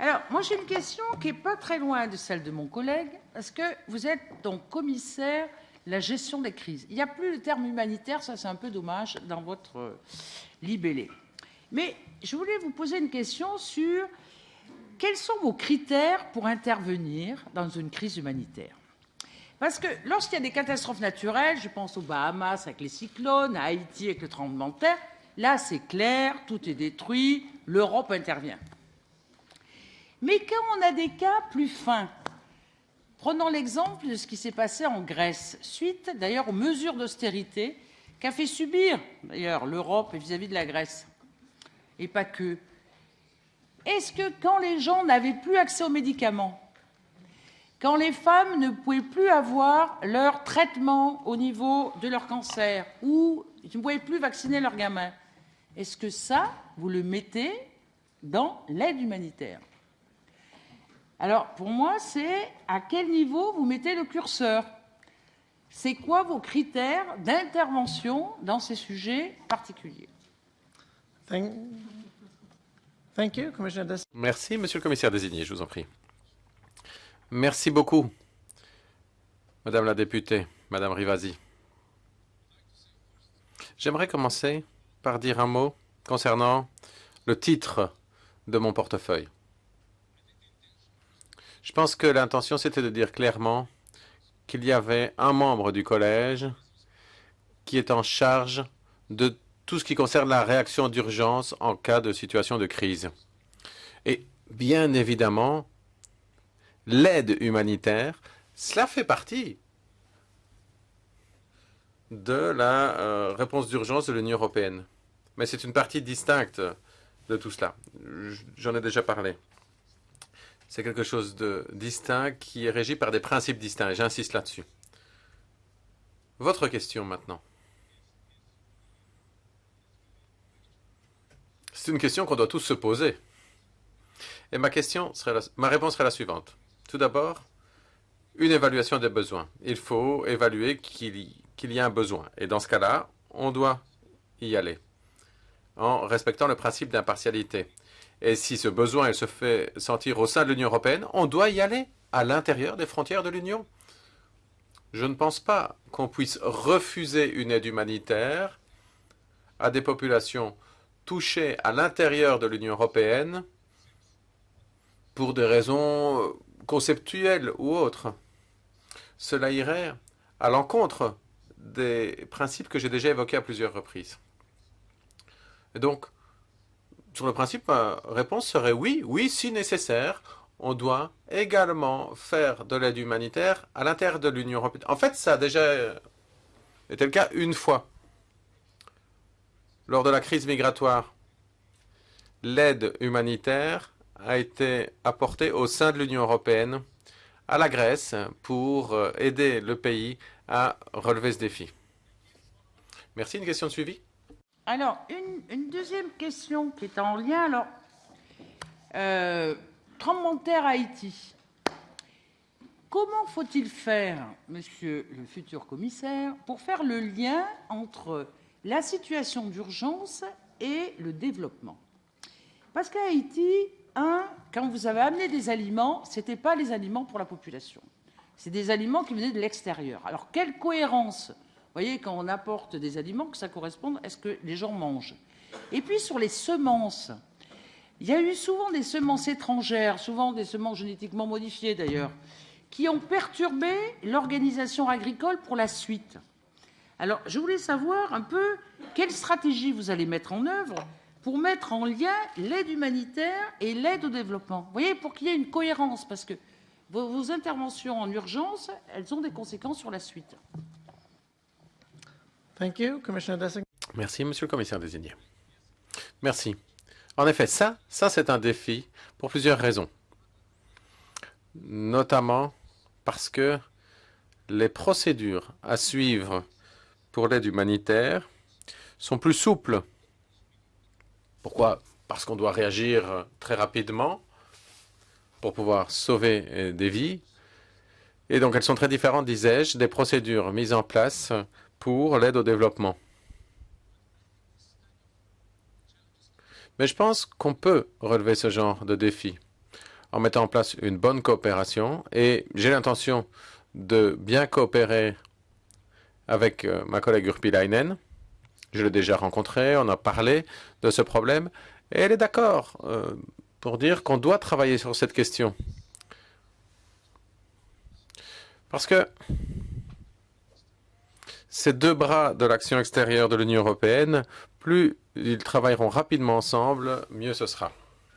Alors, moi, j'ai une question qui n'est pas très loin de celle de mon collègue, parce que vous êtes donc commissaire la gestion des crises. Il n'y a plus le terme humanitaire, ça c'est un peu dommage dans votre euh, libellé. Mais je voulais vous poser une question sur quels sont vos critères pour intervenir dans une crise humanitaire Parce que lorsqu'il y a des catastrophes naturelles, je pense aux Bahamas avec les cyclones, à Haïti avec le tremblement de terre, là c'est clair, tout est détruit, l'Europe intervient. Mais quand on a des cas plus fins, prenons l'exemple de ce qui s'est passé en Grèce, suite d'ailleurs aux mesures d'austérité qu'a fait subir d'ailleurs l'Europe vis-à-vis de la Grèce, et pas que. Est-ce que quand les gens n'avaient plus accès aux médicaments, quand les femmes ne pouvaient plus avoir leur traitement au niveau de leur cancer ou ne pouvaient plus vacciner leurs gamins, est-ce que ça, vous le mettez dans l'aide humanitaire? Alors, pour moi, c'est à quel niveau vous mettez le curseur? C'est quoi vos critères d'intervention dans ces sujets particuliers? Thank, thank you, Commissioner Des Merci, Monsieur le Commissaire désigné, je vous en prie. Merci beaucoup, Madame la députée, Madame Rivasi. J'aimerais commencer par dire un mot concernant le titre de mon portefeuille. Je pense que l'intention, c'était de dire clairement qu'il y avait un membre du collège qui est en charge de tout ce qui concerne la réaction d'urgence en cas de situation de crise. Et bien évidemment, l'aide humanitaire, cela fait partie de la euh, réponse d'urgence de l'Union européenne. Mais c'est une partie distincte de tout cela. J'en ai déjà parlé. C'est quelque chose de distinct qui est régi par des principes distincts. J'insiste là-dessus. Votre question maintenant. C'est une question qu'on doit tous se poser. Et ma, réponse serait la suivante. Tout d'abord, une évaluation des besoins. Il faut évaluer qu'il y, qu y a un besoin. Et dans ce cas-là, on doit y aller en respectant le principe d'impartialité. Et si ce besoin se fait sentir au sein de l'Union européenne, on doit y aller à l'intérieur des frontières de l'Union. Je ne pense pas qu'on puisse refuser une aide humanitaire à des populations touchées à l'intérieur de l'Union européenne pour des raisons conceptuelles ou autres. Cela irait à l'encontre des principes que j'ai déjà évoqués à plusieurs reprises. Et donc, sur le principe, ma réponse serait oui, oui, si nécessaire, on doit également faire de l'aide humanitaire à l'intérieur de l'Union européenne. En fait, ça a déjà été le cas une fois. Lors de la crise migratoire, l'aide humanitaire a été apportée au sein de l'Union européenne à la Grèce pour aider le pays à relever ce défi. Merci. Une question de suivi? Alors, une, deuxième question qui est en lien. Alors, euh, tremblement de terre Haïti. Comment faut-il faire, monsieur le futur commissaire, pour faire le lien entre la situation d'urgence et le développement? Parce qu'à Haïti, un, quand vous avez amené des aliments, ce n'était pas les aliments pour la population. C'est des aliments qui venaient de l'extérieur. Alors, quelle cohérence voyez, quand on apporte des aliments, que ça corresponde à ce que les gens mangent. Et puis sur les semences, il y a eu souvent des semences étrangères, souvent des semences génétiquement modifiées d'ailleurs, qui ont perturbé l'organisation agricole pour la suite. Alors, je voulais savoir un peu quelle stratégie vous allez mettre en œuvre pour mettre en lien l'aide humanitaire et l'aide au développement. Vous voyez, pour qu'il y ait une cohérence, parce que vos, vos interventions en urgence, elles ont des conséquences sur la suite. Merci, Monsieur le Commissaire désigné. Merci. En effet, ça, ça c'est un défi pour plusieurs raisons. Notamment parce que les procédures à suivre pour l'aide humanitaire sont plus souples. Pourquoi? Parce qu'on doit réagir très rapidement pour pouvoir sauver des vies. Et donc, elles sont très différentes, disais-je, des procédures mises en place pour l'aide au développement. Mais je pense qu'on peut relever ce genre de défi en mettant en place une bonne coopération et j'ai l'intention de bien coopérer avec euh, ma collègue Urpilainen. Je l'ai déjà rencontrée, on a parlé de ce problème et elle est d'accord euh, pour dire qu'on doit travailler sur cette question. Parce que ces deux bras de l'action extérieure de l'Union européenne, plus ils travailleront rapidement ensemble, mieux ce sera.